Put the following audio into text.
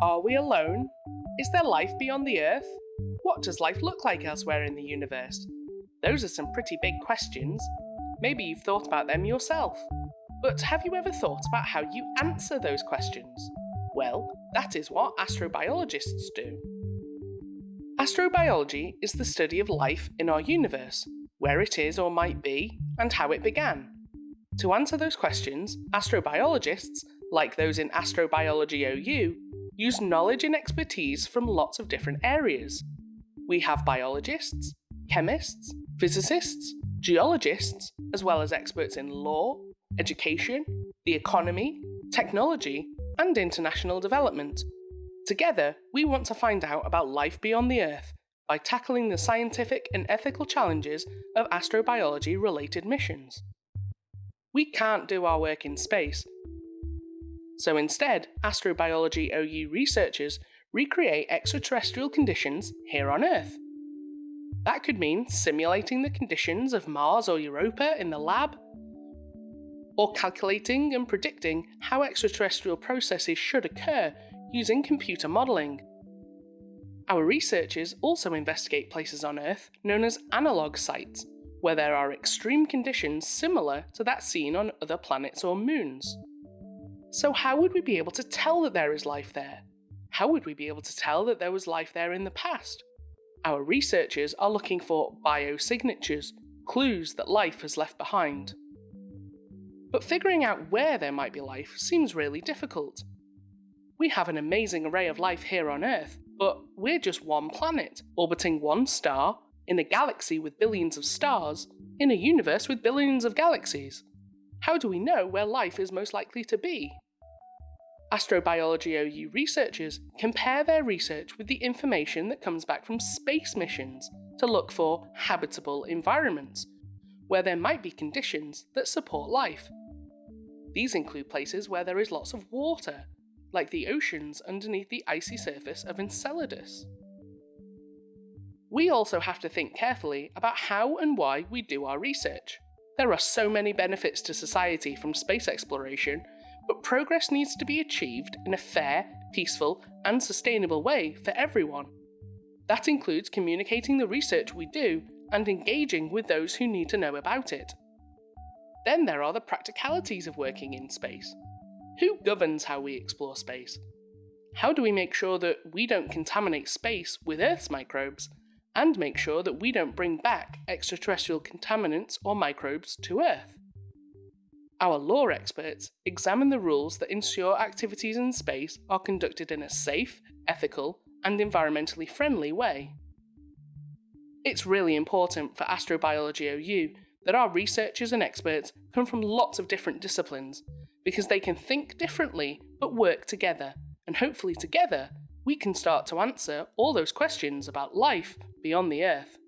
Are we alone? Is there life beyond the Earth? What does life look like elsewhere in the universe? Those are some pretty big questions. Maybe you've thought about them yourself. But have you ever thought about how you answer those questions? Well, that is what astrobiologists do. Astrobiology is the study of life in our universe, where it is or might be, and how it began. To answer those questions, astrobiologists, like those in Astrobiology OU, use knowledge and expertise from lots of different areas. We have biologists, chemists, physicists, geologists, as well as experts in law, education, the economy, technology, and international development. Together, we want to find out about life beyond the Earth by tackling the scientific and ethical challenges of astrobiology related missions. We can't do our work in space. So instead, Astrobiology OU researchers recreate extraterrestrial conditions here on Earth. That could mean simulating the conditions of Mars or Europa in the lab, or calculating and predicting how extraterrestrial processes should occur using computer modelling. Our researchers also investigate places on Earth known as analogue sites, where there are extreme conditions similar to that seen on other planets or moons. So, how would we be able to tell that there is life there? How would we be able to tell that there was life there in the past? Our researchers are looking for biosignatures, clues that life has left behind. But figuring out where there might be life seems really difficult. We have an amazing array of life here on Earth, but we're just one planet, orbiting one star, in a galaxy with billions of stars, in a universe with billions of galaxies. How do we know where life is most likely to be? Astrobiology OU researchers compare their research with the information that comes back from space missions to look for habitable environments, where there might be conditions that support life. These include places where there is lots of water, like the oceans underneath the icy surface of Enceladus. We also have to think carefully about how and why we do our research. There are so many benefits to society from space exploration, but progress needs to be achieved in a fair, peaceful, and sustainable way for everyone. That includes communicating the research we do and engaging with those who need to know about it. Then there are the practicalities of working in space. Who governs how we explore space? How do we make sure that we don't contaminate space with Earth's microbes and make sure that we don't bring back extraterrestrial contaminants or microbes to Earth. Our law experts examine the rules that ensure activities in space are conducted in a safe, ethical, and environmentally friendly way. It's really important for Astrobiology OU that our researchers and experts come from lots of different disciplines because they can think differently but work together, and hopefully together we can start to answer all those questions about life beyond the Earth.